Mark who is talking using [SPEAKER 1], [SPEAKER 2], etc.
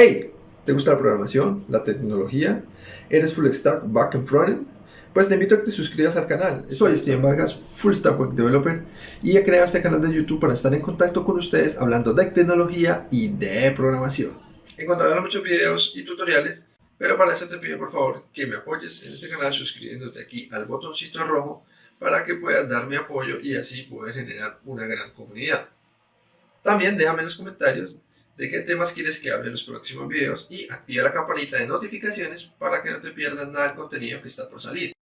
[SPEAKER 1] Hey, ¿te gusta la programación, la tecnología? ¿Eres full stack, back and front? Pues te invito a que te suscribas al canal. Soy Steven Vargas, full stack web developer y he creado este canal de YouTube para estar en contacto con ustedes hablando de tecnología y de programación. Encontrarás muchos videos y tutoriales, pero para eso te pido por favor que me apoyes en este canal suscribiéndote aquí al botoncito rojo para que puedas darme apoyo y así poder generar una gran comunidad. También déjame en los comentarios de qué temas quieres que hable en los próximos videos y activa la campanita de notificaciones para que no te pierdas nada del contenido que está por salir.